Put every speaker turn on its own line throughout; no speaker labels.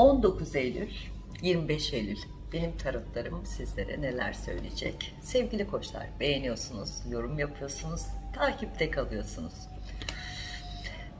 19 Eylül, 25 Eylül benim tarotlarım sizlere neler söyleyecek? Sevgili koçlar beğeniyorsunuz, yorum yapıyorsunuz, takipte kalıyorsunuz.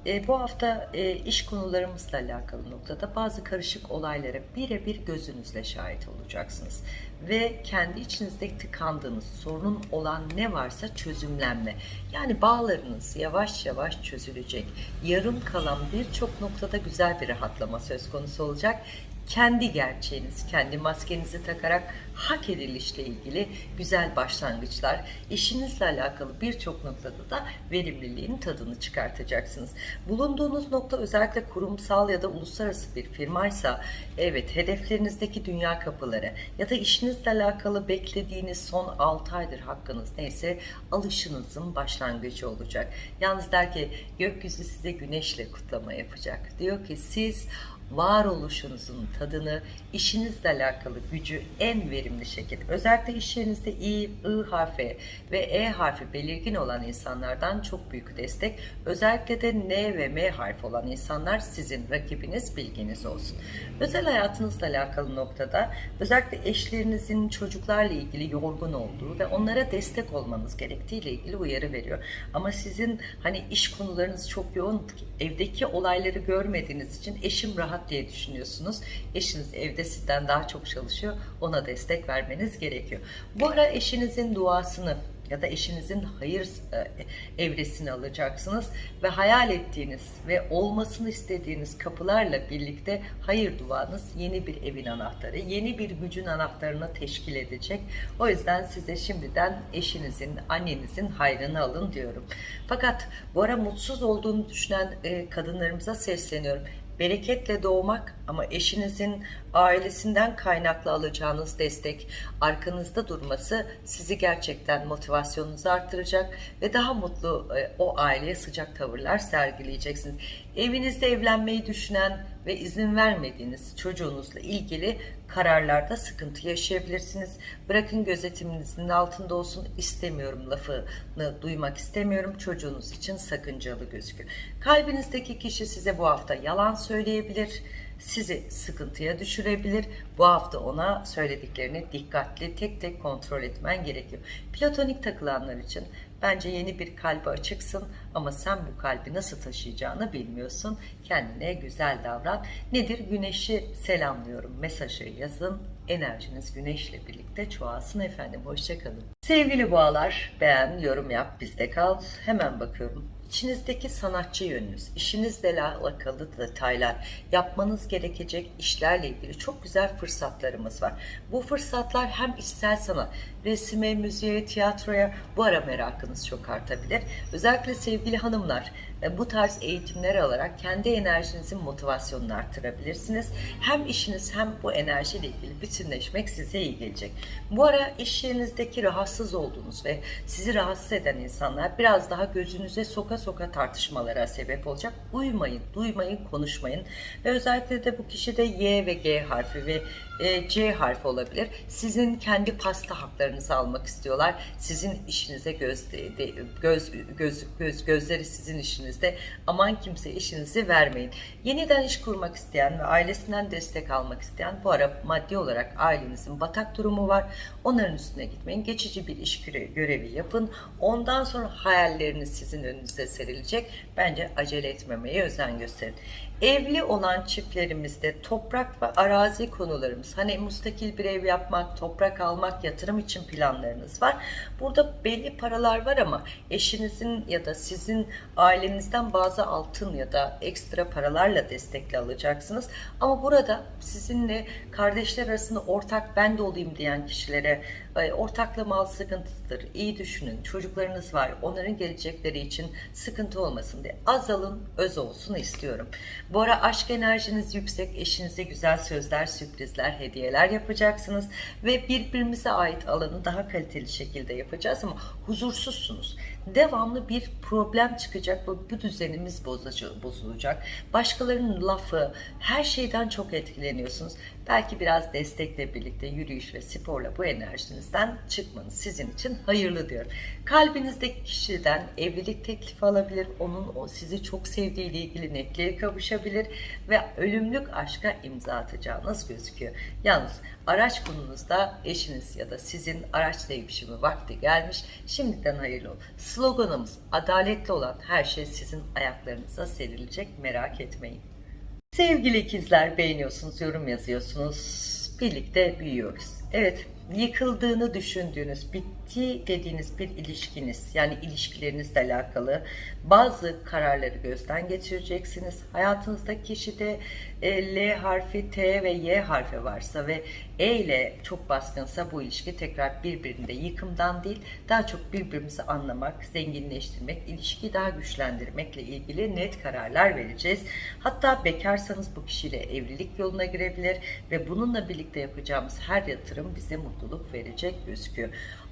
E, bu hafta e, iş konularımızla alakalı noktada bazı karışık olaylara birebir gözünüzle şahit olacaksınız. Ve kendi içinizde tıkandığınız, sorunun olan ne varsa çözümlenme. Yani bağlarınız yavaş yavaş çözülecek. Yarım kalan birçok noktada güzel bir rahatlama söz konusu olacak kendi gerçeğiniz, kendi maskenizi takarak hak edilişle ilgili güzel başlangıçlar, işinizle alakalı birçok noktada da verimliliğin tadını çıkartacaksınız. Bulunduğunuz nokta özellikle kurumsal ya da uluslararası bir firmaysa evet hedeflerinizdeki dünya kapıları ya da işinizle alakalı beklediğiniz son 6 aydır hakkınız neyse alışınızın başlangıcı olacak. Yalnız der ki gökyüzü size güneşle kutlama yapacak. Diyor ki siz varoluşunuzun tadını, işinizle alakalı gücü en verimli şekilde, özellikle iş yerinizde İ, I harfi ve E harfi belirgin olan insanlardan çok büyük destek. Özellikle de N ve M harfi olan insanlar sizin rakibiniz bilginiz olsun. Özel hayatınızla alakalı noktada özellikle eşlerinizin çocuklarla ilgili yorgun olduğu ve onlara destek olmanız gerektiği ile ilgili uyarı veriyor. Ama sizin hani iş konularınız çok yoğun, evdeki olayları görmediğiniz için eşim rahat diye düşünüyorsunuz. Eşiniz evde sizden daha çok çalışıyor. Ona destek vermeniz gerekiyor. Bu ara eşinizin duasını ya da eşinizin hayır e, evresini alacaksınız ve hayal ettiğiniz ve olmasını istediğiniz kapılarla birlikte hayır duanız yeni bir evin anahtarı, yeni bir gücün anahtarını teşkil edecek. O yüzden size şimdiden eşinizin, annenizin hayrını alın diyorum. Fakat bu ara mutsuz olduğunu düşünen e, kadınlarımıza sesleniyorum bereketle doğmak ama eşinizin ailesinden kaynaklı alacağınız destek, arkanızda durması sizi gerçekten motivasyonunuzu arttıracak ve daha mutlu e, o aileye sıcak tavırlar sergileyeceksiniz. Evinizde evlenmeyi düşünen ve izin vermediğiniz çocuğunuzla ilgili kararlarda sıkıntı yaşayabilirsiniz. Bırakın gözetiminizin altında olsun istemiyorum lafını duymak istemiyorum. Çocuğunuz için sakıncalı gözüküyor. Kalbinizdeki kişi size bu hafta yalan söyleyebilir sizi sıkıntıya düşürebilir. Bu hafta ona söylediklerini dikkatli tek tek kontrol etmen gerekiyor. Platonik takılanlar için bence yeni bir kalbi açıksın ama sen bu kalbi nasıl taşıyacağını bilmiyorsun. Kendine güzel davran. Nedir? Güneşi selamlıyorum. Mesajı yazın. Enerjiniz güneşle birlikte çoğalsın efendim. Hoşçakalın. Sevgili boğalar beğen, yorum yap, bizde kal. Hemen bakıyorum. İçinizdeki sanatçı yönünüz, işinizle alakalı detaylar, yapmanız gerekecek işlerle ilgili çok güzel fırsatlarımız var. Bu fırsatlar hem içsel sanat, resime, müziğe, tiyatroya bu ara merakınız çok artabilir. Özellikle sevgili hanımlar e, bu tarz eğitimler alarak kendi enerjinizin motivasyonunu arttırabilirsiniz. Hem işiniz hem bu enerjiyle ilgili bütünleşmek size iyi gelecek. Bu ara iş yerinizdeki rahatsız olduğunuz ve sizi rahatsız eden insanlar biraz daha gözünüze soka soka tartışmalara sebep olacak. Uymayın, duymayın, konuşmayın. Ve özellikle de bu kişide Y ve G harfi ve e, C harfi olabilir. Sizin kendi pasta haklarınızı almak istiyorlar. Sizin işinize göz, göz, göz, göz, gözleri sizin işinizde. Aman kimse işinizi vermeyin. Yeniden iş kurmak isteyen ve ailesinden destek almak isteyen bu ara maddi olarak ailenizin batak durumu var. Onların üstüne gitmeyin. Geçici bir iş görevi yapın. Ondan sonra hayalleriniz sizin önünüze serilecek. Bence acele etmemeye özen gösterin. Evli olan çiftlerimizde toprak ve arazi konularımız, hani mustakil bir ev yapmak, toprak almak, yatırım için planlarınız var. Burada belli paralar var ama eşinizin ya da sizin ailenizden bazı altın ya da ekstra paralarla destekli alacaksınız. Ama burada sizinle kardeşler arasında ortak ben de olayım diyen kişilere ortakla mal sıkıntıdır. İyi düşünün. Çocuklarınız var. Onların gelecekleri için sıkıntı olmasın diye. Az alın, öz olsun istiyorum. Bu ara aşk enerjiniz yüksek. Eşinize güzel sözler, sürprizler, hediyeler yapacaksınız. Ve birbirimize ait alanı daha kaliteli şekilde yapacağız ama huzursuzsunuz. devamlı bir problem çıkacak ve bu düzenimiz bozulacak. Başkalarının lafı, her şeyden çok etkileniyorsunuz. Belki biraz destekle birlikte yürüyüş ve sporla bu enerjinizden çıkmanız sizin için hayırlı diyorum. Kalbinizdeki kişiden evlilik teklifi alabilir, onun o sizi çok sevdiğiyle ilgili netliğe kavuşabilir ve ölümlük aşka imza atacağınız gözüküyor. Yalnız araç konunuzda eşiniz ya da sizin araç değişimi vakti gelmiş. Şimdiden hayırlı olsun. Sloganımız adaletli olan her şey sizin ayaklarınıza serilecek merak etmeyin. Sevgili ikizler beğeniyorsunuz, yorum yazıyorsunuz. Birlikte büyüyoruz. Evet, yıkıldığını düşündüğünüz, bitti dediğiniz bir ilişkiniz, yani ilişkilerinizle alakalı bazı kararları gözden geçireceksiniz. Hayatınızdaki kişide e, L harfi, T ve Y harfi varsa ve E ile çok baskınsa bu ilişki tekrar birbirinde yıkımdan değil, daha çok birbirimizi anlamak, zenginleştirmek, ilişkiyi daha güçlendirmekle ilgili net kararlar vereceğiz. Hatta bekarsanız bu kişiyle evlilik yoluna girebilir ve bununla birlikte yapacağımız her yatırım bize mutluluk verecek gözüküyor.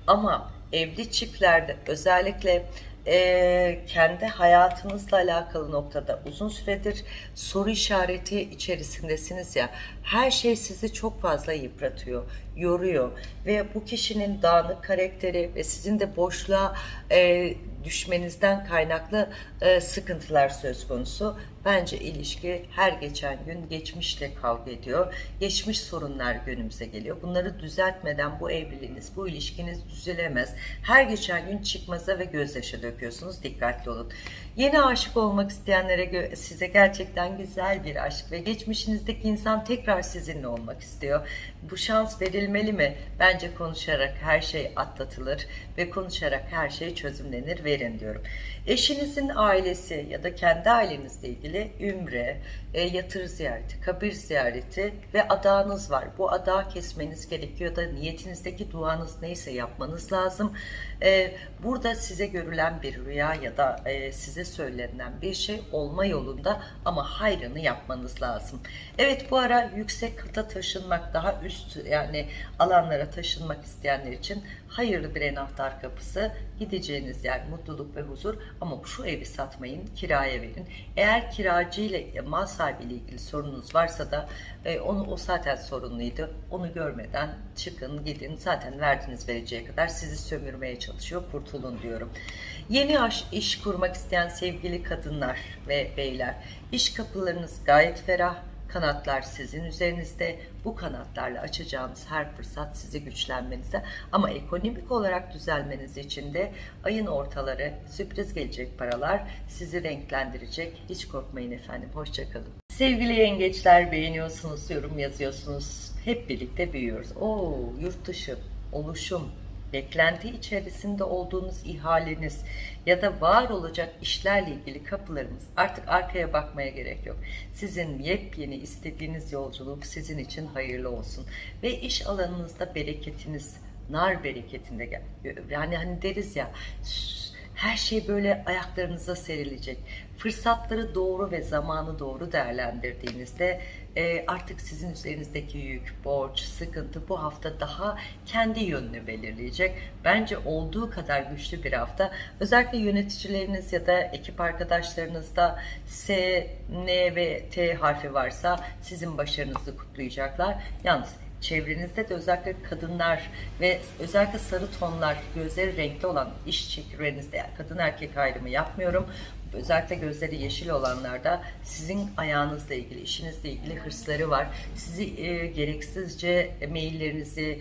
Ama evli çiftlerde özellikle eee, kendi hayatınızla alakalı noktada uzun süredir soru işareti içerisindesiniz ya her şey sizi çok fazla yıpratıyor, yoruyor ve bu kişinin dağınık karakteri ve sizin de boşluğa eee, düşmenizden kaynaklı eee, sıkıntılar söz konusu. Bence ilişki her geçen gün geçmişle kavga ediyor. Geçmiş sorunlar günümüze geliyor. Bunları düzeltmeden bu evliliğiniz, bu ilişkiniz düzelemez. Her geçen gün çıkmaza ve gözyaşı döküyorsunuz. Dikkatli olun. Yeni aşık olmak isteyenlere size gerçekten güzel bir aşk ve geçmişinizdeki insan tekrar sizinle olmak istiyor. Bu şans verilmeli mi? Bence konuşarak her şey atlatılır ve konuşarak her şey çözümlenir. Verin diyorum. Eşinizin ailesi ya da kendi ailenizle ilgili ümre, e, yatır ziyareti, kabir ziyareti ve adağınız var. Bu adağı kesmeniz gerekiyor da niyetinizdeki duanız neyse yapmanız lazım. E, burada size görülen bir rüya ya da e, size söylenen bir şey olma yolunda ama hayrını yapmanız lazım. Evet bu ara yüksek kata taşınmak, daha üst yani alanlara taşınmak isteyenler için hayırlı bir anahtar kapısı. Gideceğiniz yer mutluluk ve huzur ama şu evi satmayın, kiraya verin. Eğer kiracı ile mal sahibiyle ilgili sorununuz varsa da e, onu o zaten sorunluydu. Onu görmeden çıkın, gidin. Zaten verdiğiniz vereceği kadar sizi sömürmeye çalışıyor. Kurtulun diyorum. Yeni aş, iş kurmak isteyen sevgili kadınlar ve beyler, iş kapılarınız gayet ferah. Kanatlar sizin üzerinizde. Bu kanatlarla açacağınız her fırsat sizi güçlenmenize ama ekonomik olarak düzelmeniz için de ayın ortaları sürpriz gelecek paralar sizi renklendirecek. Hiç korkmayın efendim. Hoşçakalın. Sevgili yengeçler beğeniyorsunuz, yorum yazıyorsunuz. Hep birlikte büyüyoruz. Oo, yurt dışı, oluşum, beklenti içerisinde olduğunuz ihaleniz ya da var olacak işlerle ilgili kapılarımız artık arkaya bakmaya gerek yok. Sizin yepyeni istediğiniz yolculuk sizin için hayırlı olsun ve iş alanınızda bereketiniz nar bereketinde gel. Yani hani deriz ya her şey böyle ayaklarınıza serilecek. Fırsatları doğru ve zamanı doğru değerlendirdiğinizde e, artık sizin üzerinizdeki yük, borç, sıkıntı bu hafta daha kendi yönünü belirleyecek. Bence olduğu kadar güçlü bir hafta. Özellikle yöneticileriniz ya da ekip arkadaşlarınızda S, N ve T harfi varsa sizin başarınızı kutlayacaklar. Yalnız çevrenizde de özellikle kadınlar ve özellikle sarı tonlar, gözleri renkli olan iş çekirderinizde yani kadın erkek ayrımı yapmıyorum. Özellikle gözleri yeşil olanlarda sizin ayağınızla ilgili, işinizle ilgili hırsları var. Sizi e, gereksizce maillerinizi,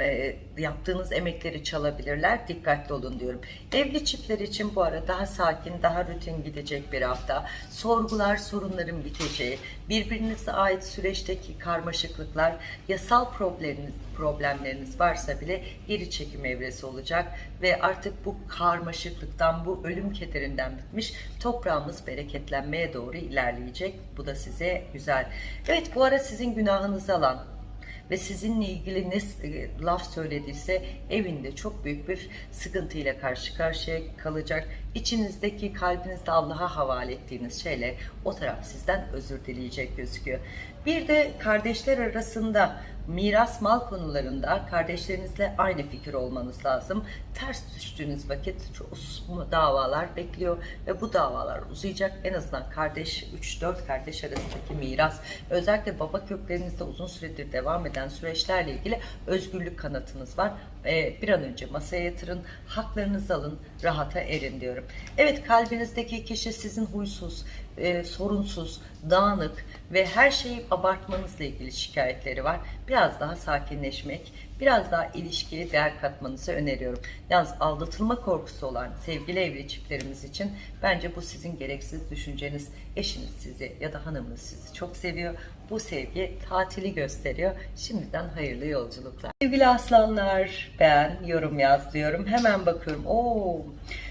e, yaptığınız emekleri çalabilirler. Dikkatli olun diyorum. Evli çiftler için bu ara daha sakin, daha rutin gidecek bir hafta. Sorgular, sorunların biteceği, birbirinize ait süreçteki karmaşıklıklar, yasal problemleriniz, problemleriniz varsa bile geri çekim evresi olacak ve artık bu karmaşıklıktan, bu ölüm kederinden bitmiş toprağımız bereketlenmeye doğru ilerleyecek. Bu da size güzel. Evet bu ara sizin günahınızı alan, ve sizinle ilgili ne e, laf söylediyse evinde çok büyük bir sıkıntıyla karşı karşıya kalacak. içinizdeki kalbinizde Allah'a havale ettiğiniz şeyle o taraf sizden özür dileyecek gözüküyor. Bir de kardeşler arasında miras mal konularında kardeşlerinizle aynı fikir olmanız lazım. Ters düştüğünüz vakit davalar bekliyor ve bu davalar uzayacak. En azından kardeş 3-4 kardeş arasındaki miras özellikle baba köklerinizde uzun süredir devam eden süreçlerle ilgili özgürlük kanatınız var. Ee, bir an önce masaya yatırın, haklarınızı alın, rahata erin diyorum. Evet kalbinizdeki kişi sizin huysuz, e, sorunsuz, dağınık ve her şeyi abartmanızla ilgili şikayetleri var. Biraz daha sakinleşmek, biraz daha ilişkiye değer katmanızı öneriyorum. Yalnız aldatılma korkusu olan sevgili evli çiftlerimiz için bence bu sizin gereksiz düşünceniz. Eşiniz sizi ya da hanımınız sizi çok seviyor. Bu sevgi tatili gösteriyor. Şimdiden hayırlı yolculuklar. Sevgili aslanlar ben yorum yaz diyorum. Hemen bakıyorum. Oo,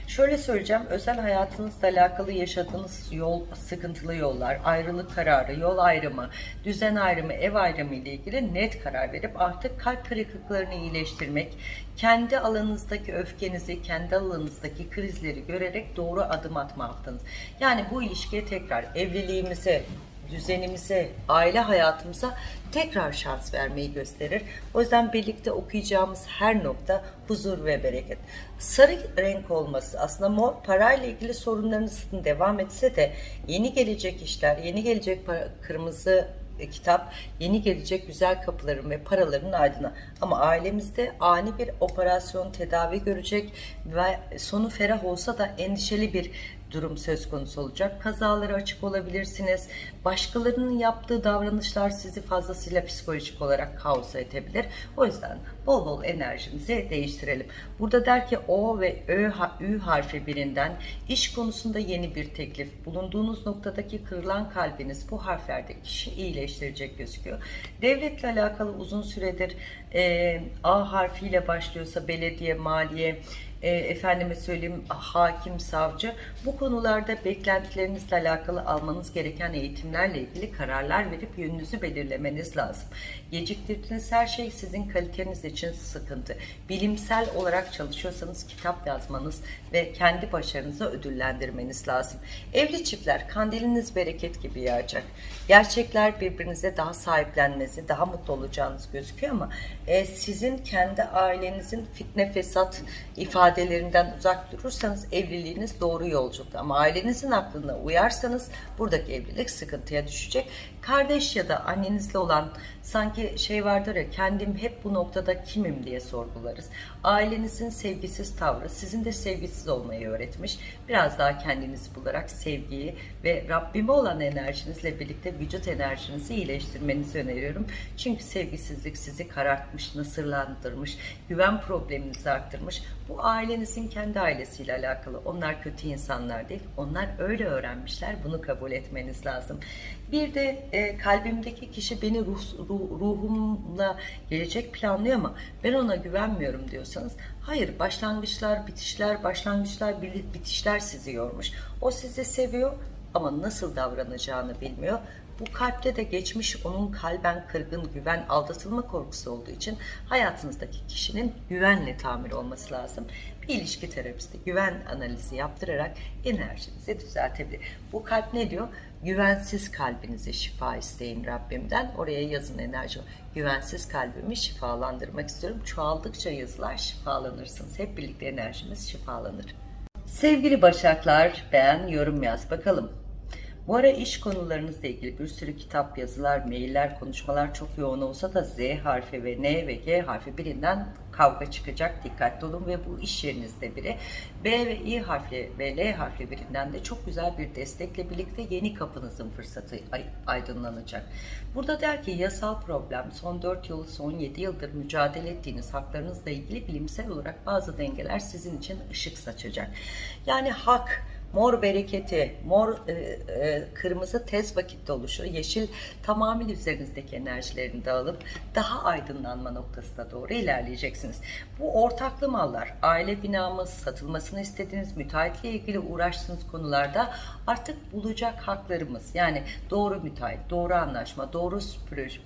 şöyle söyleyeceğim. Özel hayatınızla alakalı yaşadığınız yol, sıkıntılı yollar, ayrılık kararı, yol ayrımı, düzen ayrımı, ev ayrımı ile ilgili net karar verip artık kalp kırıklıklarını iyileştirmek, kendi alanınızdaki öfkenizi, kendi alanınızdaki krizleri görerek doğru adım atma yaptınız. Yani bu ilişkiye tekrar evliliğimize, düzenimize, aile hayatımıza tekrar şans vermeyi gösterir. O yüzden birlikte okuyacağımız her nokta huzur ve bereket. Sarı renk olması aslında mor parayla ilgili sorunlarınızın devam etse de yeni gelecek işler, yeni gelecek para, kırmızı e, kitap yeni gelecek güzel kapıların ve paraların aydına. Ama ailemizde ani bir operasyon tedavi görecek ve sonu ferah olsa da endişeli bir durum söz konusu olacak. Kazalara açık olabilirsiniz. Başkalarının yaptığı davranışlar sizi fazlasıyla psikolojik olarak kaosa edebilir. O yüzden bol bol enerjimizi değiştirelim. Burada der ki O ve Ö, Ü harfi birinden iş konusunda yeni bir teklif. Bulunduğunuz noktadaki kırılan kalbiniz bu harflerdeki kişi iyileştirecek gözüküyor. Devletle alakalı uzun süredir e, A harfiyle başlıyorsa belediye, maliye, e, efendime söyleyeyim hakim, savcı bu konularda beklentilerinizle alakalı almanız gereken eğitimlerle ilgili kararlar verip yönünüzü belirlemeniz lazım. Geciktirdiğiniz her şey sizin kaliteniz için sıkıntı. Bilimsel olarak çalışıyorsanız kitap yazmanız ve kendi başarınızı ödüllendirmeniz lazım. Evli çiftler kandiliniz bereket gibi yağacak. Gerçekler birbirinize daha sahiplenmesi, daha mutlu olacağınız gözüküyor ama e, sizin kendi ailenizin fitne fesat ifadelerinden uzak durursanız evliliğiniz doğru yolculukta. Ama ailenizin aklına uyarsanız buradaki evlilik sıkıntıya düşecek. Kardeş ya da annenizle olan sanki şey vardır ya kendim hep bu noktada kimim diye sorgularız. Ailenizin sevgisiz tavrı sizin de sevgisiz olmayı öğretmiş. Biraz daha kendinizi bularak sevgiyi ve Rabbime olan enerjinizle birlikte vücut enerjinizi iyileştirmenizi öneriyorum. Çünkü sevgisizlik sizi karartmış, nasırlandırmış, güven probleminizi arttırmış. Bu ailenizin kendi ailesiyle alakalı. Onlar kötü insanlar değil. Onlar öyle öğrenmişler. Bunu kabul etmeniz lazım. Bir de e, kalbimdeki kişi beni ruh, ruh, ruhumla gelecek planlıyor ama ben ona güvenmiyorum diyorsanız hayır başlangıçlar, bitişler, başlangıçlar, bitişler sizi yormuş. O sizi seviyor ama nasıl davranacağını bilmiyor. Bu kalpte de geçmiş onun kalben kırgın, güven, aldatılma korkusu olduğu için hayatınızdaki kişinin güvenle tamir olması lazım. Bir ilişki terapisti güven analizi yaptırarak enerjinizi düzeltebilir. Bu kalp ne diyor? Güvensiz kalbinize şifa isteyin Rabbimden. Oraya yazın enerji. Güvensiz kalbimi şifalandırmak istiyorum. Çoğaldıkça yazılar şifalanırsınız. Hep birlikte enerjimiz şifalanır. Sevgili Başaklar beğen, yorum yaz bakalım. Bu ara iş konularınızla ilgili bir sürü kitap, yazılar, mailler, konuşmalar çok yoğun olsa da Z harfi ve N ve G harfi birinden kavga çıkacak. Dikkatli olun ve bu iş yerinizde biri. B ve İ harfi ve L harfi birinden de çok güzel bir destekle birlikte yeni kapınızın fırsatı aydınlanacak. Burada der ki yasal problem son 4 yıl, son 7 yıldır mücadele ettiğiniz haklarınızla ilgili bilimsel olarak bazı dengeler sizin için ışık saçacak. Yani hak, mor bereketi, mor e, e, kırmızı tez vakitte oluşu, yeşil tamamen üzerinizdeki enerjilerini dağılıp daha aydınlanma noktasına doğru ilerleyeceksiniz. Bu ortaklı mallar, aile binamız, satılmasını istediğiniz, müteahhitle ilgili uğraştığınız konularda artık bulacak haklarımız. Yani doğru müteahhit, doğru anlaşma, doğru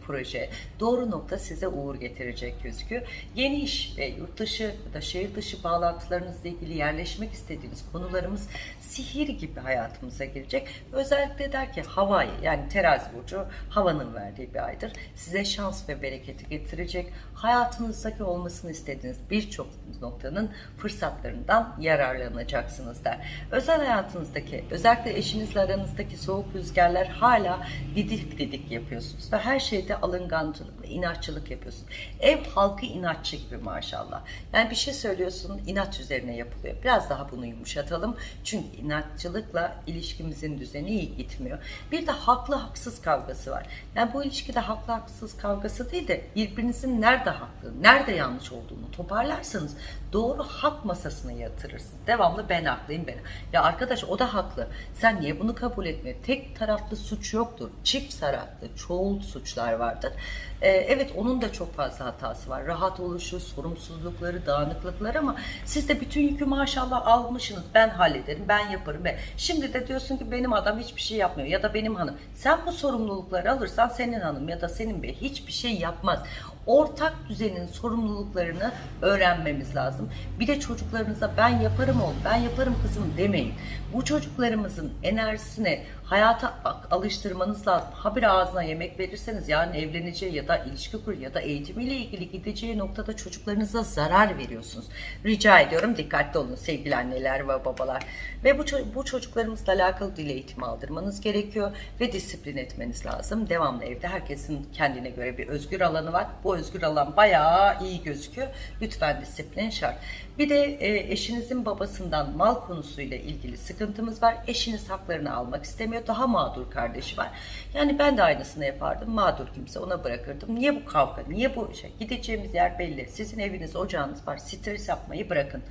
proje doğru nokta size uğur getirecek gözüküyor. Yeni iş ve yurt dışı ya da şehir dışı bağlantılarınızla ilgili yerleşmek istediğiniz konularımız sihir gibi hayatımıza girecek. Özellikle der ki havayı yani terazi burcu havanın verdiği bir aydır. Size şans ve bereketi getirecek. Hayatınızdaki olmasını istediğiniz birçok noktanın fırsatlarından yararlanacaksınız der. Özel hayatınızdaki özellikle eşinizle aranızdaki soğuk rüzgarlar hala didik didik yapıyorsunuz ve her şeyde alıngancılık inatçılık yapıyorsunuz. Ev halkı inatçı gibi maşallah. Yani bir şey söylüyorsun inat üzerine yapılıyor. Biraz daha bunu yumuşatalım. Çünkü inatçılıkla ilişkimizin düzeni iyi gitmiyor. Bir de haklı haksız kavgası var. Yani bu ilişkide haklı haksız kavgası değil de birbirinizin nerede haklı, nerede yanlış olduğunu toparlarsanız doğru hak masasına yatırırsınız. Devamlı ben haklıyım ben. Ya arkadaş o da haklı. Sen niye bunu kabul etmiyor? Tek taraflı suç yoktur. Çift taraflı çoğul suçlar vardır. Ee, evet onun da çok fazla hatası var. Rahat oluşu, sorumsuzlukları, dağınıklıkları ama siz de bütün yükü maşallah almışsınız. Ben hallederim, ben yaparım. Ve şimdi de diyorsun ki benim adam hiçbir şey yapmıyor ya da benim hanım. Sen bu sorumlulukları alırsan senin hanım ya da senin bey hiçbir şey yapmaz ortak düzenin sorumluluklarını öğrenmemiz lazım. Bir de çocuklarınıza ben yaparım oğlum, ben yaparım kızım demeyin. Bu çocuklarımızın enerjisine hayata alıştırmanız lazım. Ha bir ağzına yemek verirseniz yani evleneceği ya da ilişki kur ya da eğitimiyle ilgili gideceği noktada çocuklarınıza zarar veriyorsunuz. Rica ediyorum dikkatli olun sevgili anneler ve babalar. Ve bu, bu çocuklarımızla alakalı dil eğitimi aldırmanız gerekiyor ve disiplin etmeniz lazım. Devamlı evde herkesin kendine göre bir özgür alanı var. Bu özgür alan bayağı iyi gözüküyor. Lütfen disiplin şart. Bir de e, eşinizin babasından mal konusuyla ilgili sıkıntımız var. Eşiniz haklarını almak istemiyor. Daha mağdur kardeşi var. Yani ben de aynısını yapardım. Mağdur kimse ona bırakırdım. Niye bu kavga? Niye bu şey? Gideceğimiz yer belli. Sizin eviniz, ocağınız var. Stres yapmayı bırakın.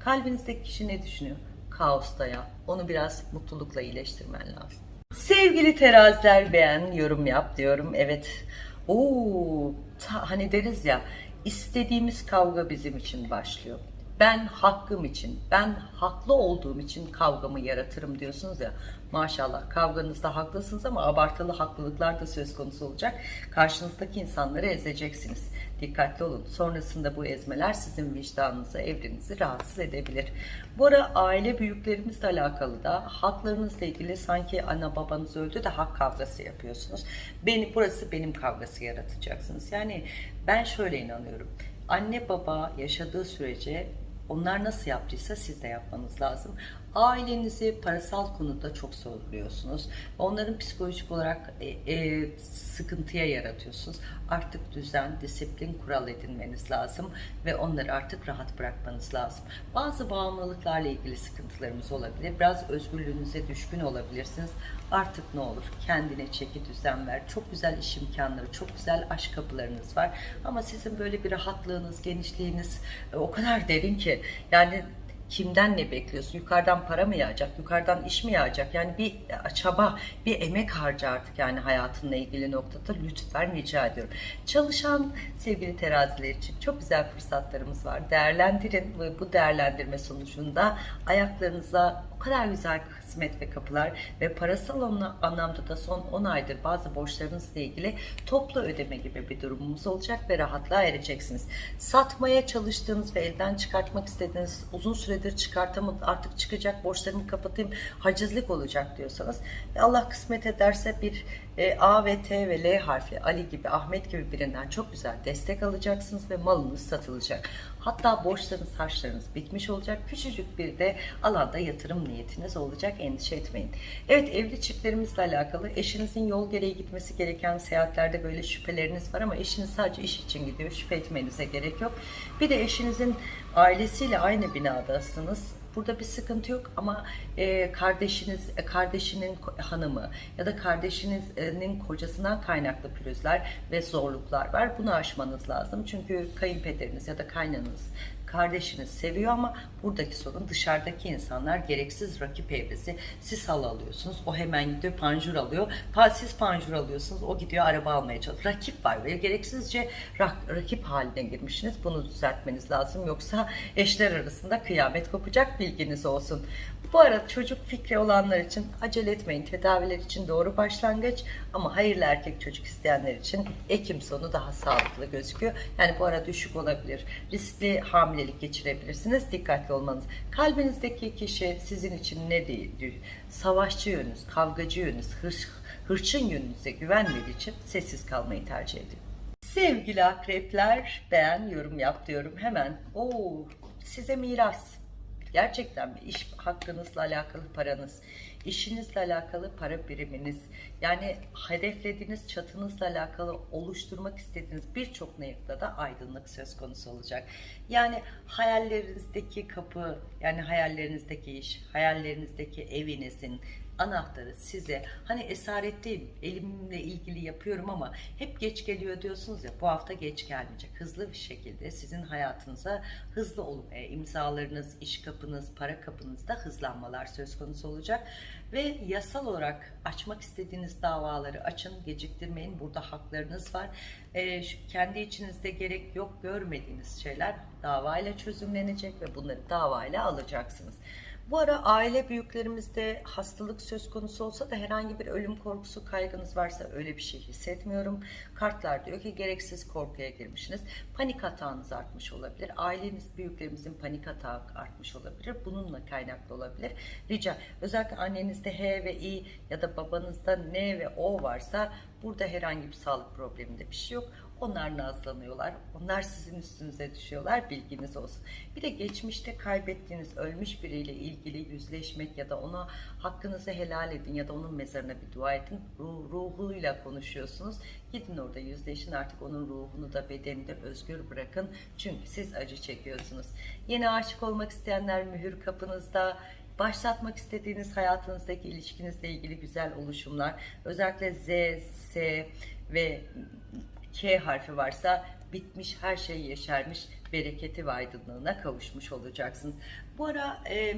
Kalbinizdeki kişi ne düşünüyor? Kaosta ya. Onu biraz mutlulukla iyileştirmen lazım. Sevgili teraziler beğen, yorum yap diyorum. Evet. Oo, ta, hani deriz ya istediğimiz kavga bizim için başlıyor ben hakkım için, ben haklı olduğum için kavgamı yaratırım diyorsunuz ya. Maşallah kavganızda haklısınız ama abartılı haklılıklar da söz konusu olacak. Karşınızdaki insanları ezeceksiniz. Dikkatli olun. Sonrasında bu ezmeler sizin vicdanınızı, evrenizi rahatsız edebilir. Bu ara aile büyüklerimizle alakalı da haklarınızla ilgili sanki ana babanız öldü de hak kavgası yapıyorsunuz. Beni, burası benim kavgası yaratacaksınız. Yani ben şöyle inanıyorum. Anne baba yaşadığı sürece onlar nasıl yaptıysa siz de yapmanız lazım. Ailenizi parasal konuda çok soruluyorsunuz. Onların psikolojik olarak e, e, sıkıntıya yaratıyorsunuz. Artık düzen, disiplin, kural edinmeniz lazım ve onları artık rahat bırakmanız lazım. Bazı bağımlılıklarla ilgili sıkıntılarımız olabilir. Biraz özgürlüğünüze düşkün olabilirsiniz. Artık ne olur kendine çeki düzen ver. Çok güzel iş imkanları, çok güzel aşk kapılarınız var. Ama sizin böyle bir rahatlığınız, genişliğiniz e, o kadar derin ki yani kimden ne bekliyorsun? Yukarıdan para mı yağacak? Yukarıdan iş mi yağacak? Yani bir çaba, bir emek harca artık yani hayatınla ilgili noktada lütfen rica ediyorum. Çalışan sevgili teraziler için çok güzel fırsatlarımız var. Değerlendirin ve bu değerlendirme sonucunda ayaklarınıza o kadar güzel kısmet ve kapılar ve parasal anlamda da son 10 aydır bazı borçlarınızla ilgili toplu ödeme gibi bir durumumuz olacak ve rahatlığa ereceksiniz. Satmaya çalıştığınız ve elden çıkartmak istediğiniz uzun süredir çıkartamadım artık çıkacak borçlarımı kapatayım hacizlik olacak diyorsanız Allah kısmet ederse bir e, A ve T ve L harfi Ali gibi Ahmet gibi birinden çok güzel destek alacaksınız ve malınız satılacak. Hatta borçlarınız, harçlarınız bitmiş olacak. Küçücük bir de alanda yatırım niyetiniz olacak. Endişe etmeyin. Evet evli çiftlerimizle alakalı eşinizin yol gereği gitmesi gereken seyahatlerde böyle şüpheleriniz var ama eşiniz sadece iş için gidiyor. Şüphe etmenize gerek yok. Bir de eşinizin ailesiyle aynı binadasınız Burada bir sıkıntı yok ama e, kardeşiniz, e, kardeşinin hanımı ya da kardeşinizin kocasından kaynaklı pürüzler ve zorluklar var. Bunu aşmanız lazım. Çünkü kayınpederiniz ya da kaynanız Kardeşiniz seviyor ama buradaki sorun dışarıdaki insanlar gereksiz rakip evresi. Siz halı alıyorsunuz. O hemen gidiyor panjur alıyor. Siz panjur alıyorsunuz. O gidiyor araba almaya çalışıyor. Rakip var ve gereksizce rak- rakip haline girmişsiniz. Bunu düzeltmeniz lazım. Yoksa eşler arasında kıyamet kopacak bilginiz olsun. Bu arada çocuk fikri olanlar için acele etmeyin. Tedaviler için doğru başlangıç ama hayırlı erkek çocuk isteyenler için Ekim sonu daha sağlıklı gözüküyor. Yani bu ara düşük olabilir. Riskli hamilelik geçirebilirsiniz. Dikkatli olmanız. Kalbinizdeki kişi sizin için ne değil? Savaşçı yönünüz, kavgacı yönünüz, hırs, hırçın yönünüze güvenmediği için sessiz kalmayı tercih edin. Sevgili akrepler, beğen, yorum yap diyorum hemen. Oo, size miras. Gerçekten bir iş hakkınızla alakalı paranız, işinizle alakalı para biriminiz, yani hedeflediğiniz çatınızla alakalı oluşturmak istediğiniz birçok noktada aydınlık söz konusu olacak. Yani hayallerinizdeki kapı, yani hayallerinizdeki iş, hayallerinizdeki evinizin, anahtarı size. Hani esaretteyim elimle ilgili yapıyorum ama hep geç geliyor diyorsunuz ya bu hafta geç gelmeyecek. Hızlı bir şekilde sizin hayatınıza hızlı olmaya imzalarınız iş kapınız para kapınızda hızlanmalar söz konusu olacak. Ve yasal olarak açmak istediğiniz davaları açın geciktirmeyin. Burada haklarınız var. Ee, şu kendi içinizde gerek yok görmediğiniz şeyler davayla çözümlenecek ve bunları davayla alacaksınız bu ara aile büyüklerimizde hastalık söz konusu olsa da herhangi bir ölüm korkusu kaygınız varsa öyle bir şey hissetmiyorum. Kartlar diyor ki gereksiz korkuya girmişsiniz. Panik hatağınız artmış olabilir. Aileniz büyüklerimizin panik atağı artmış olabilir. Bununla kaynaklı olabilir. Rica özellikle annenizde H ve I ya da babanızda N ve O varsa burada herhangi bir sağlık probleminde bir şey yok. Onlar nazlanıyorlar. Onlar sizin üstünüze düşüyorlar. Bilginiz olsun. Bir de geçmişte kaybettiğiniz ölmüş biriyle ilgili yüzleşmek ya da ona hakkınızı helal edin ya da onun mezarına bir dua edin. Ruh, ruhuyla konuşuyorsunuz. Gidin orada yüzleşin artık onun ruhunu da bedenini de özgür bırakın. Çünkü siz acı çekiyorsunuz. Yeni aşık olmak isteyenler mühür kapınızda başlatmak istediğiniz hayatınızdaki ilişkinizle ilgili güzel oluşumlar özellikle Z, S ve K harfi varsa bitmiş her şey yeşermiş bereketi ve aydınlığına kavuşmuş olacaksınız. Bu ara e,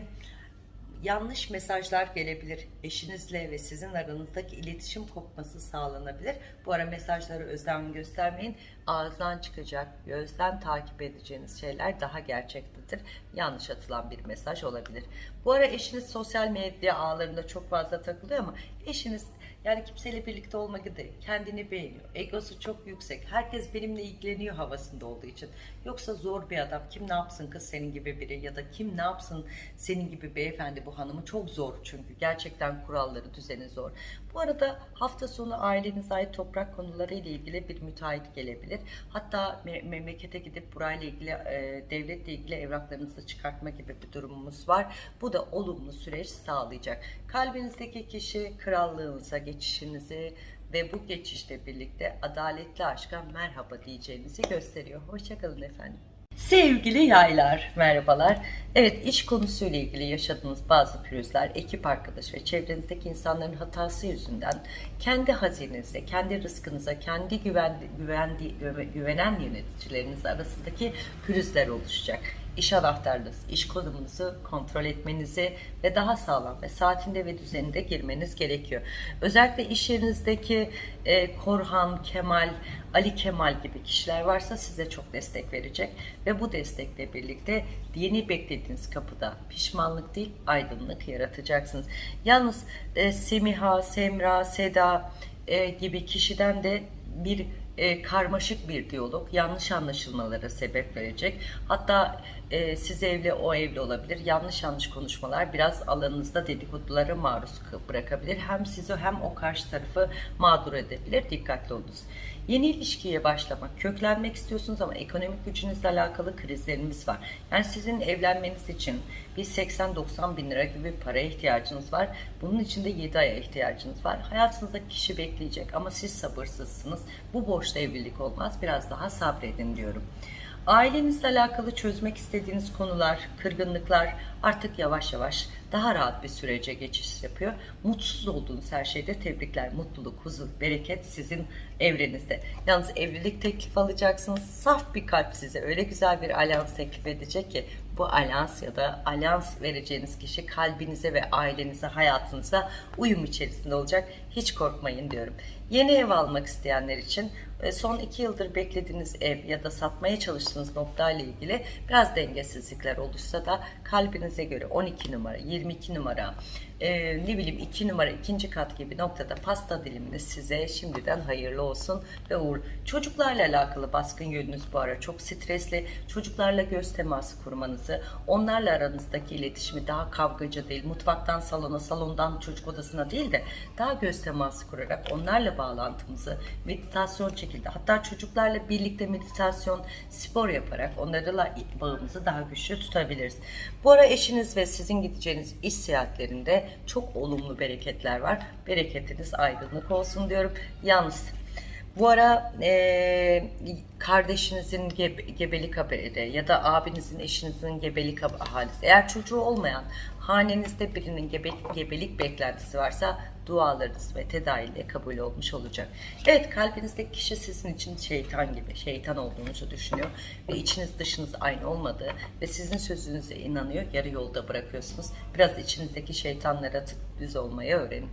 yanlış mesajlar gelebilir. Eşinizle ve sizin aranızdaki iletişim kopması sağlanabilir. Bu ara mesajları özlem göstermeyin. Ağızdan çıkacak, gözden takip edeceğiniz şeyler daha gerçektedir. Yanlış atılan bir mesaj olabilir. Bu ara eşiniz sosyal medya ağlarında çok fazla takılıyor ama eşiniz yani kimseyle birlikte olmak değil, kendini beğeniyor. Egosu çok yüksek. Herkes benimle ilgileniyor havasında olduğu için. Yoksa zor bir adam. Kim ne yapsın kız senin gibi biri ya da kim ne yapsın senin gibi beyefendi bu hanımı çok zor çünkü. Gerçekten kuralları, düzeni zor. Bu arada hafta sonu ailenize ait toprak konuları ile ilgili bir müteahhit gelebilir. Hatta me- memlekete gidip burayla ilgili, e, devletle ilgili evraklarınızı çıkartma gibi bir durumumuz var. Bu da olumlu süreç sağlayacak. Kalbinizdeki kişi krallığınıza geçişinizi ve bu geçişle birlikte adaletli aşka merhaba diyeceğinizi gösteriyor. Hoşçakalın efendim. Sevgili yaylar, merhabalar. Evet, iş konusuyla ilgili yaşadığınız bazı pürüzler, ekip arkadaş ve çevrenizdeki insanların hatası yüzünden kendi hazinenize, kendi rızkınıza, kendi güvendi, güvendi, güve- güvenen yöneticileriniz arasındaki pürüzler oluşacak. İş anahtarınız, iş konumunuzu kontrol etmenizi ve daha sağlam ve saatinde ve düzeninde girmeniz gerekiyor. Özellikle iş yerinizdeki e, Korhan, Kemal, Ali Kemal gibi kişiler varsa size çok destek verecek ve bu destekle birlikte yeni beklediğiniz kapıda pişmanlık değil aydınlık yaratacaksınız. Yalnız e, Semiha, Semra, Seda e, gibi kişiden de bir e, karmaşık bir diyalog yanlış anlaşılmalara sebep verecek. Hatta e, siz evli o evli olabilir. Yanlış yanlış konuşmalar biraz alanınızda dedikodulara maruz bırakabilir. Hem sizi hem o karşı tarafı mağdur edebilir. Dikkatli olunuz. Yeni ilişkiye başlamak, köklenmek istiyorsunuz ama ekonomik gücünüzle alakalı krizlerimiz var. Yani sizin evlenmeniz için bir 80-90 bin lira gibi paraya ihtiyacınız var. Bunun için de 7 aya ihtiyacınız var. Hayatınızda kişi bekleyecek ama siz sabırsızsınız. Bu borçla evlilik olmaz. Biraz daha sabredin diyorum. Ailenizle alakalı çözmek istediğiniz konular, kırgınlıklar artık yavaş yavaş daha rahat bir sürece geçiş yapıyor. Mutsuz olduğunuz her şeyde tebrikler. Mutluluk, huzur, bereket sizin evrenizde. Yalnız evlilik teklif alacaksınız. Saf bir kalp size öyle güzel bir alyans teklif edecek ki bu alyans ya da alyans vereceğiniz kişi kalbinize ve ailenize, hayatınıza uyum içerisinde olacak. Hiç korkmayın diyorum. Yeni ev almak isteyenler için son iki yıldır beklediğiniz ev ya da satmaya çalıştığınız noktayla ilgili biraz dengesizlikler oluşsa da kalbinize göre 12 numara, 22 numara, e, ne bileyim 2 numara, ikinci kat gibi noktada pasta diliminiz size şimdiden hayırlı olsun ve uğur. Çocuklarla alakalı baskın yönünüz bu ara çok stresli. Çocuklarla göz teması kurmanızı, onlarla aranızdaki iletişimi daha kavgacı değil, mutfaktan salona, salondan çocuk odasına değil de daha göz teması kurarak onlarla bağlantımızı meditasyon şekilde hatta çocuklarla birlikte meditasyon, spor yaparak onlarla bağımızı daha güçlü tutabiliriz. Bu ara eşiniz ve sizin gideceğiniz iş seyahatlerinde çok olumlu bereketler var. Bereketiniz aydınlık olsun diyorum. Yalnız bu ara e, kardeşinizin gebe, gebelik haberi ya da abinizin, eşinizin gebelik hab- hadisi. Eğer çocuğu olmayan hanenizde birinin gebe, gebelik beklentisi varsa dualarınız ve tedaviyle kabul olmuş olacak. Evet kalbinizdeki kişi sizin için şeytan gibi, şeytan olduğunuzu düşünüyor ve içiniz dışınız aynı olmadığı ve sizin sözünüze inanıyor, yarı yolda bırakıyorsunuz. Biraz içinizdeki şeytanlara düz olmayı öğrenin.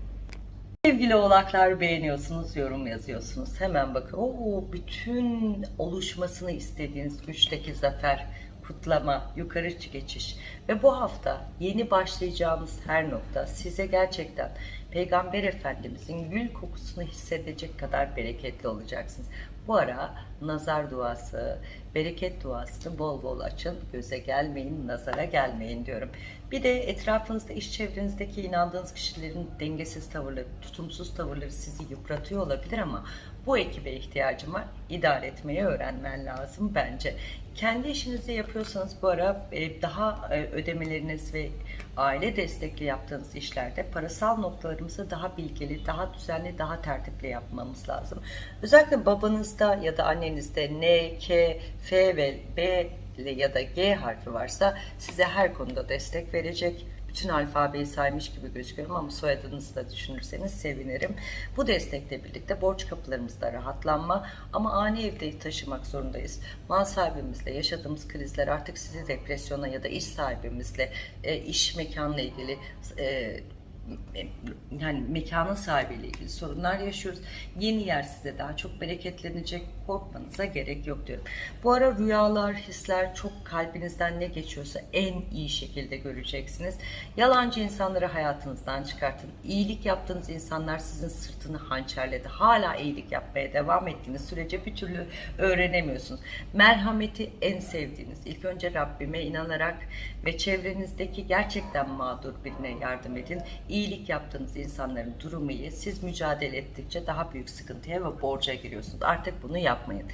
Sevgili oğlaklar beğeniyorsunuz, yorum yazıyorsunuz. Hemen bakın. Oo, bütün oluşmasını istediğiniz güçteki zafer, kutlama, yukarı geçiş. Ve bu hafta yeni başlayacağımız her nokta size gerçekten Peygamber Efendimizin gül kokusunu hissedecek kadar bereketli olacaksınız. Bu ara nazar duası, bereket duasını bol bol açın. Göze gelmeyin, nazara gelmeyin diyorum. Bir de etrafınızda, iş çevrenizdeki inandığınız kişilerin dengesiz tavırları, tutumsuz tavırları sizi yıpratıyor olabilir ama bu ekibe ihtiyacım var. İdare etmeyi öğrenmen lazım bence. Kendi işinizi yapıyorsanız bu ara e, daha e, ödemeleriniz ve aile destekli yaptığınız işlerde parasal noktalarımızı daha bilgili, daha düzenli, daha tertipli yapmamız lazım. Özellikle babanızda ya da annenizde N, K, F ve B ya da G harfi varsa size her konuda destek verecek bütün alfabeyi saymış gibi gözüküyorum ama soyadınızı da düşünürseniz sevinirim. Bu destekle birlikte borç kapılarımızda rahatlanma ama ani evde taşımak zorundayız. Mal sahibimizle yaşadığımız krizler artık sizi depresyona ya da iş sahibimizle, e, iş mekanla ilgili e, yani mekanın sahibiyle ilgili sorunlar yaşıyoruz. Yeni yer size daha çok bereketlenecek. Korkmanıza gerek yok diyorum. Bu ara rüyalar, hisler çok kalbinizden ne geçiyorsa en iyi şekilde göreceksiniz. Yalancı insanları hayatınızdan çıkartın. İyilik yaptığınız insanlar sizin sırtını hançerledi. Hala iyilik yapmaya devam ettiğiniz sürece bir türlü öğrenemiyorsunuz. Merhameti en sevdiğiniz. İlk önce Rabbime inanarak ve çevrenizdeki gerçekten mağdur birine yardım edin. İyilik yaptığınız insanların durumu iyi. Siz mücadele ettikçe daha büyük sıkıntıya ve borca giriyorsunuz. Artık bunu yapmayın.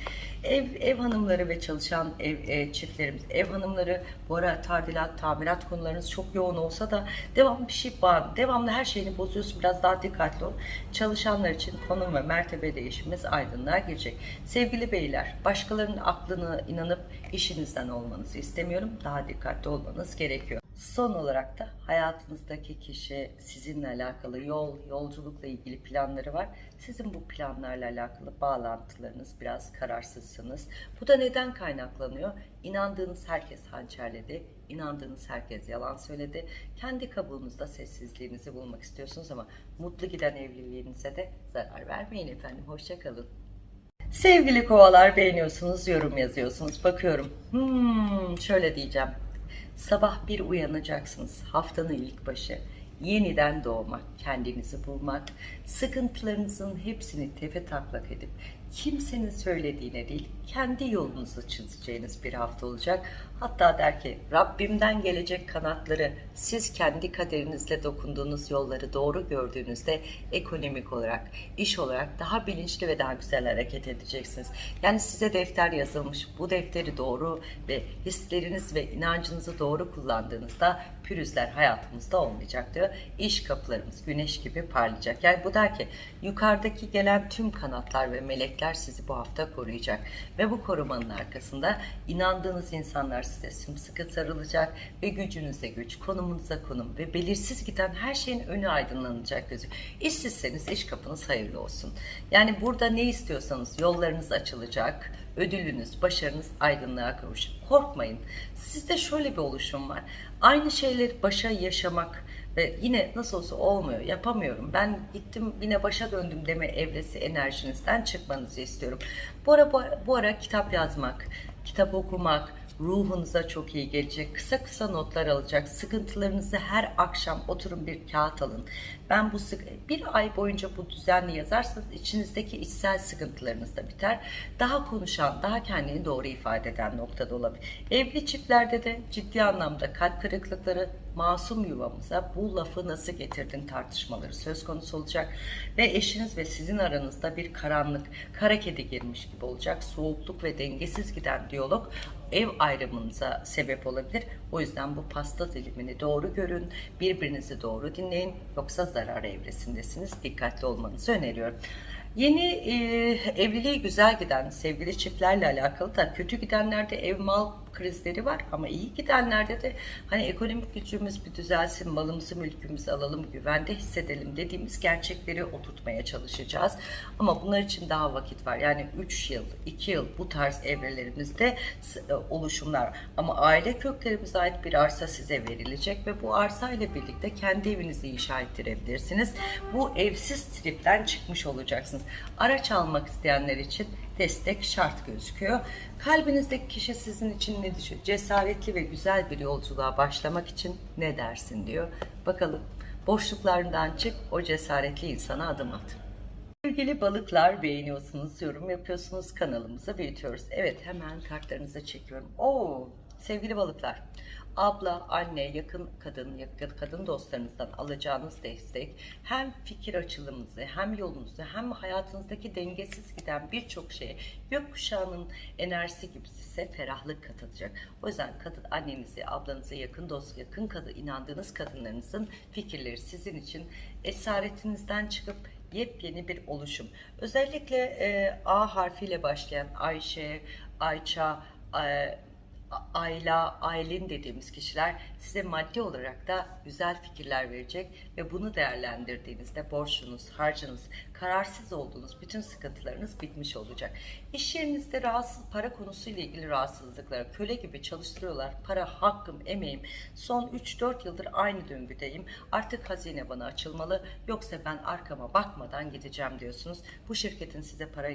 Ev, ev hanımları ve çalışan ev e, çiftlerimiz, ev hanımları bu ara tadilat, tamirat konularınız çok yoğun olsa da devamlı bir şey bağlı. Devamlı her şeyini bozuyorsun. Biraz daha dikkatli ol. Çalışanlar için konum ve mertebe değişimimiz aydınlığa girecek. Sevgili beyler, başkalarının aklına inanıp işinizden olmanızı istemiyorum. Daha dikkatli olmanız gerekiyor. Son olarak da hayatınızdaki kişi sizinle alakalı yol, yolculukla ilgili planları var. Sizin bu planlarla alakalı bağlantılarınız biraz kararsızsınız. Bu da neden kaynaklanıyor? İnandığınız herkes hançerledi, inandığınız herkes yalan söyledi. Kendi kabuğunuzda sessizliğinizi bulmak istiyorsunuz ama mutlu giden evliliğinize de zarar vermeyin efendim. Hoşçakalın. Sevgili kovalar beğeniyorsunuz, yorum yazıyorsunuz. Bakıyorum. Hmm, şöyle diyeceğim. Sabah bir uyanacaksınız. Haftanın ilk başı. Yeniden doğmak, kendinizi bulmak, sıkıntılarınızın hepsini tefe taklak edip kimsenin söylediğine değil, kendi yolunuzu çizeceğiniz bir hafta olacak. Hatta der ki Rabbimden gelecek kanatları siz kendi kaderinizle dokunduğunuz yolları doğru gördüğünüzde ekonomik olarak, iş olarak daha bilinçli ve daha güzel hareket edeceksiniz. Yani size defter yazılmış. Bu defteri doğru ve hisleriniz ve inancınızı doğru kullandığınızda pürüzler hayatımızda olmayacak diyor. İş kapılarımız güneş gibi parlayacak. Yani bu der ki yukarıdaki gelen tüm kanatlar ve melekler melekler sizi bu hafta koruyacak. Ve bu korumanın arkasında inandığınız insanlar size sımsıkı sarılacak ve gücünüze güç, konumunuza konum ve belirsiz giden her şeyin önü aydınlanacak gözü. İşsizseniz iş kapınız hayırlı olsun. Yani burada ne istiyorsanız yollarınız açılacak, ödülünüz, başarınız aydınlığa kavuşacak. Korkmayın. Sizde şöyle bir oluşum var. Aynı şeyleri başa yaşamak ve yine nasıl olsa olmuyor, yapamıyorum. Ben gittim yine başa döndüm deme evresi enerjinizden çıkmanızı istiyorum. Bu ara, bu ara, bu ara kitap yazmak, kitap okumak, ruhunuza çok iyi gelecek. Kısa kısa notlar alacak. Sıkıntılarınızı her akşam oturun bir kağıt alın. Ben bu bir ay boyunca bu düzenli yazarsanız içinizdeki içsel sıkıntılarınız da biter. Daha konuşan, daha kendini doğru ifade eden noktada olabilir. Evli çiftlerde de ciddi anlamda kalp kırıklıkları, masum yuvamıza bu lafı nasıl getirdin tartışmaları söz konusu olacak ve eşiniz ve sizin aranızda bir karanlık, kara kedi girmiş gibi olacak. Soğukluk ve dengesiz giden diyalog ev ayrımınıza sebep olabilir. O yüzden bu pasta dilimini doğru görün, birbirinizi doğru dinleyin yoksa zarar evresindesiniz. Dikkatli olmanızı öneriyorum. Yeni e, evliliği güzel giden sevgili çiftlerle alakalı da kötü gidenlerde ev mal krizleri var ama iyi gidenlerde de hani ekonomik gücümüz bir düzelsin, malımızı mülkümüzü alalım, güvende hissedelim dediğimiz gerçekleri oturtmaya çalışacağız. Ama bunlar için daha vakit var. Yani 3 yıl, 2 yıl bu tarz evrelerimizde e, oluşumlar. Ama aile köklerimize ait bir arsa size verilecek ve bu arsa ile birlikte kendi evinizi inşa ettirebilirsiniz. Bu evsiz tripten çıkmış olacaksınız. Araç almak isteyenler için destek şart gözüküyor. Kalbinizdeki kişi sizin için ne düşünüyor? Cesaretli ve güzel bir yolculuğa başlamak için ne dersin diyor. Bakalım boşluklarından çık o cesaretli insana adım at. Sevgili balıklar beğeniyorsunuz, yorum yapıyorsunuz, kanalımızı büyütüyoruz. Evet hemen kartlarınızı çekiyorum. Oo, sevgili balıklar, abla, anne, yakın kadın, yakın kadın dostlarınızdan alacağınız destek hem fikir açılımınızı, hem yolunuzu, hem hayatınızdaki dengesiz giden birçok şeye gökkuşağının enerjisi gibi size ferahlık katacak. O yüzden kadın annenizi, ablanızı, yakın dost, yakın kadın, inandığınız kadınlarınızın fikirleri sizin için esaretinizden çıkıp yepyeni bir oluşum. Özellikle e, A harfiyle başlayan Ayşe, Ayça, e, Ayla, Aylin dediğimiz kişiler size maddi olarak da güzel fikirler verecek ve bunu değerlendirdiğinizde borçunuz, harcınız, kararsız olduğunuz bütün sıkıntılarınız bitmiş olacak. İş yerinizde rahatsız, para konusuyla ilgili rahatsızlıklar, köle gibi çalıştırıyorlar, para hakkım, emeğim, son 3-4 yıldır aynı döngüdeyim, artık hazine bana açılmalı, yoksa ben arkama bakmadan gideceğim diyorsunuz. Bu şirketin size para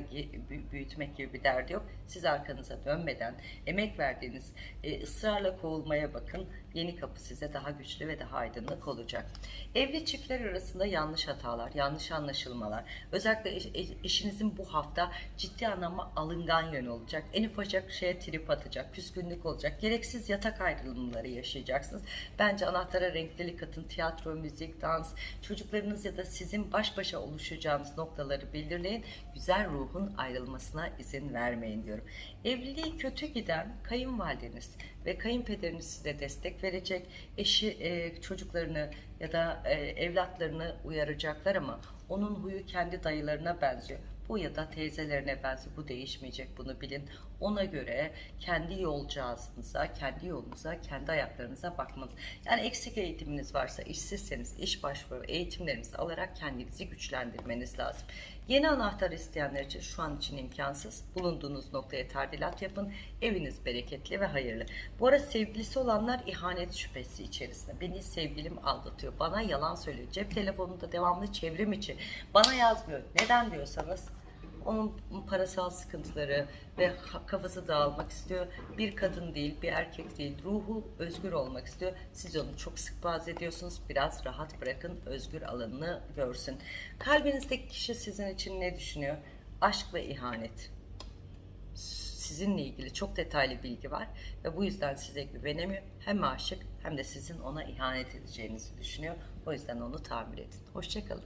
büyütmek gibi bir derdi yok. Siz arkanıza dönmeden, emek verdiğiniz e, ısrarla kovulmaya bakın. Yeni kapı size daha güçlü ve daha aydınlık olacak. Evli çiftler arasında yanlış hatalar, yanlış anlaşılmalar, özellikle eş, eşinizin bu hafta ciddi anlamda alıngan yönü olacak. En ufacık şeye trip atacak, küskünlük olacak. Gereksiz yatak ayrılımları yaşayacaksınız. Bence anahtara renklilik katın, tiyatro, müzik, dans, çocuklarınız ya da sizin baş başa oluşacağınız noktaları belirleyin. Güzel ruhun ayrılmasına izin vermeyin diyorum. Evliliği kötü giden kayınvalideniz ve kayınpederiniz size destek verecek. Eşi e, çocuklarını ya da e, evlatlarını uyaracaklar ama onun huyu kendi dayılarına benziyor. Bu ya da teyzelerine benziyor. Bu değişmeyecek bunu bilin. Ona göre kendi yolcağızınıza, kendi yolunuza, kendi ayaklarınıza bakmanız. Yani eksik eğitiminiz varsa, işsizseniz iş başvuru eğitimlerinizi alarak kendinizi güçlendirmeniz lazım. Yeni anahtar isteyenler için şu an için imkansız. Bulunduğunuz noktaya tardilat yapın. Eviniz bereketli ve hayırlı. Bu arada sevgilisi olanlar ihanet şüphesi içerisinde. Beni sevgilim aldatıyor. Bana yalan söylüyor. Cep telefonunda devamlı çevrim içi. Bana yazmıyor. Neden diyorsanız onun parasal sıkıntıları ve kafası dağılmak istiyor. Bir kadın değil, bir erkek değil, ruhu özgür olmak istiyor. Siz onu çok sık bazı ediyorsunuz. Biraz rahat bırakın, özgür alanını görsün. Kalbinizdeki kişi sizin için ne düşünüyor? Aşk ve ihanet. Sizinle ilgili çok detaylı bilgi var ve bu yüzden size güvenemiyor. Hem aşık hem de sizin ona ihanet edeceğinizi düşünüyor. O yüzden onu tamir edin. Hoşçakalın.